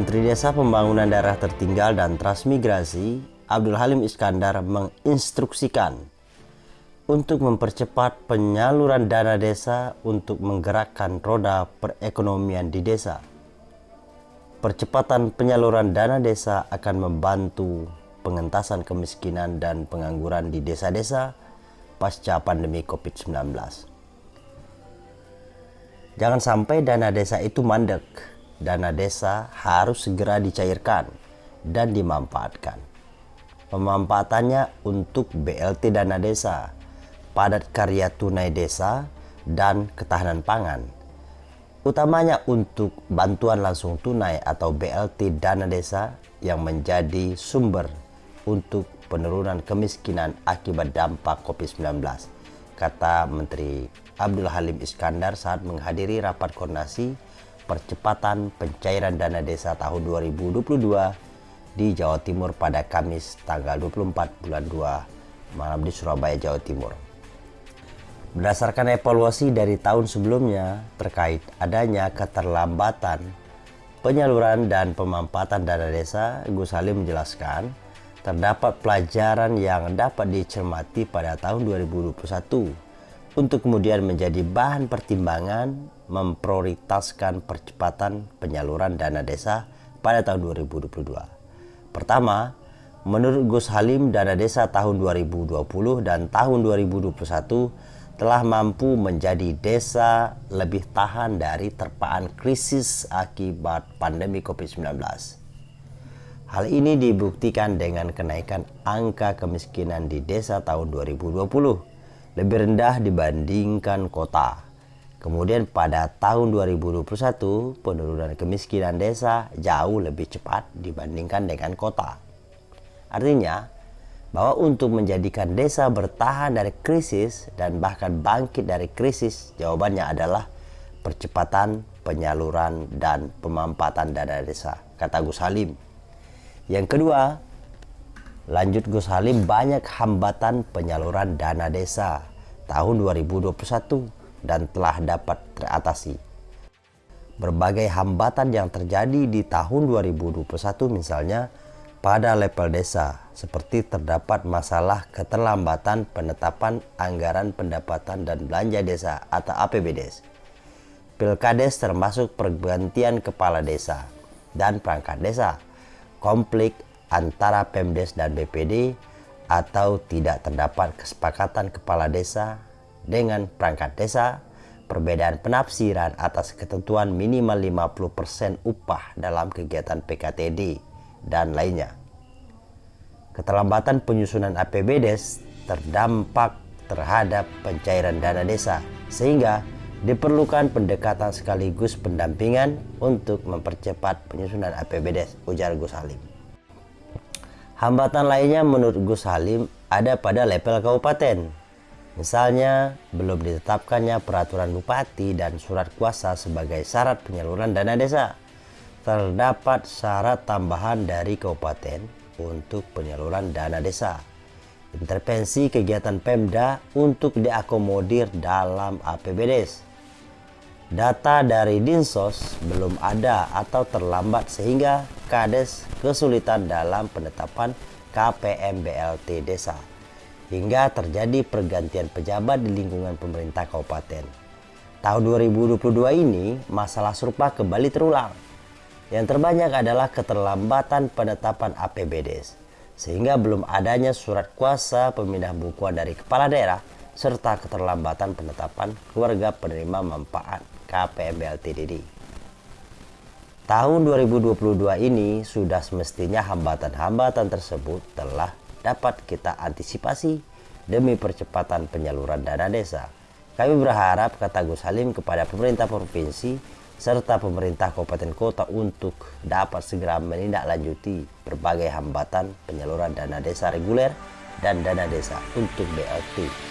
Menteri Desa Pembangunan Daerah Tertinggal dan Transmigrasi Abdul Halim Iskandar menginstruksikan untuk mempercepat penyaluran dana desa untuk menggerakkan roda perekonomian di desa. Percepatan penyaluran dana desa akan membantu pengentasan kemiskinan dan pengangguran di desa-desa pasca pandemi COVID-19. Jangan sampai dana desa itu mandek. Dana desa harus segera dicairkan dan dimanfaatkan. Pemanfaatannya untuk BLT dana desa, padat karya tunai desa, dan ketahanan pangan. Utamanya untuk bantuan langsung tunai atau BLT dana desa yang menjadi sumber untuk penurunan kemiskinan akibat dampak COVID-19, kata Menteri Abdul Halim Iskandar saat menghadiri rapat koordinasi percepatan pencairan dana desa tahun 2022 di Jawa Timur pada Kamis tanggal 24 bulan 2 malam di Surabaya, Jawa Timur. Berdasarkan evaluasi dari tahun sebelumnya terkait adanya keterlambatan penyaluran dan pemanfaatan dana desa, Gus Halim menjelaskan terdapat pelajaran yang dapat dicermati pada tahun 2021 untuk kemudian menjadi bahan pertimbangan memprioritaskan percepatan penyaluran dana desa pada tahun 2022. Pertama, menurut Gus Halim dana desa tahun 2020 dan tahun 2021 telah mampu menjadi desa lebih tahan dari terpaan krisis akibat pandemi COVID-19. Hal ini dibuktikan dengan kenaikan angka kemiskinan di desa tahun 2020 lebih rendah dibandingkan kota. Kemudian pada tahun 2021 penurunan kemiskinan desa jauh lebih cepat dibandingkan dengan kota. Artinya, bahwa untuk menjadikan desa bertahan dari krisis dan bahkan bangkit dari krisis, jawabannya adalah percepatan penyaluran dan pemanfaatan dana desa, kata Gus Halim. Yang kedua, lanjut Gus Halim banyak hambatan penyaluran dana desa tahun 2021 dan telah dapat teratasi. Berbagai hambatan yang terjadi di tahun 2021 misalnya pada level desa seperti terdapat masalah keterlambatan penetapan anggaran pendapatan dan belanja desa atau APBDes. Pilkades termasuk pergantian kepala desa dan perangkat desa, konflik antara Pemdes dan BPD atau tidak terdapat kesepakatan kepala desa dengan perangkat desa, perbedaan penafsiran atas ketentuan minimal 50% upah dalam kegiatan PKTD dan lainnya. Keterlambatan penyusunan APBDes terdampak terhadap pencairan dana desa sehingga diperlukan pendekatan sekaligus pendampingan untuk mempercepat penyusunan APBDes, ujar Gus Halim. Hambatan lainnya menurut Gus Halim ada pada level kabupaten. Misalnya, belum ditetapkannya peraturan bupati dan surat kuasa sebagai syarat penyaluran dana desa terdapat syarat tambahan dari kabupaten untuk penyaluran dana desa. Intervensi kegiatan Pemda untuk diakomodir dalam APBDes. Data dari Dinsos belum ada atau terlambat sehingga Kades kesulitan dalam penetapan KPM BLT desa. Hingga terjadi pergantian pejabat di lingkungan pemerintah kabupaten. Tahun 2022 ini masalah serupa kembali terulang yang terbanyak adalah keterlambatan penetapan APBDes, sehingga belum adanya surat kuasa pemindah bukuan dari kepala daerah, serta keterlambatan penetapan keluarga penerima manfaat KPMBLTDD. Tahun 2022 ini sudah semestinya hambatan-hambatan tersebut telah dapat kita antisipasi demi percepatan penyaluran dana desa. Kami berharap, kata Gus Halim kepada pemerintah provinsi, serta pemerintah kabupaten kota untuk dapat segera menindaklanjuti berbagai hambatan penyaluran dana desa reguler dan dana desa untuk BLT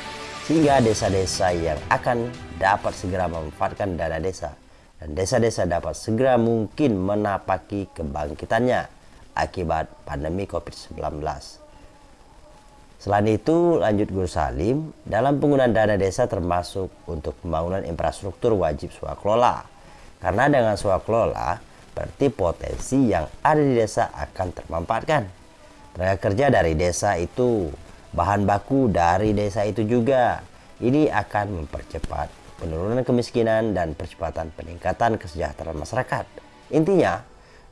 sehingga desa-desa yang akan dapat segera memanfaatkan dana desa dan desa-desa dapat segera mungkin menapaki kebangkitannya akibat pandemi COVID-19. Selain itu, lanjut Guru Salim, dalam penggunaan dana desa termasuk untuk pembangunan infrastruktur wajib swakelola kelola karena dengan swaklola, berarti potensi yang ada di desa akan termanfaatkan. Tenaga kerja dari desa itu, bahan baku dari desa itu juga. Ini akan mempercepat penurunan kemiskinan dan percepatan peningkatan kesejahteraan masyarakat. Intinya,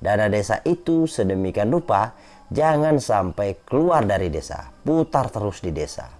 dana desa itu sedemikian rupa jangan sampai keluar dari desa, putar terus di desa.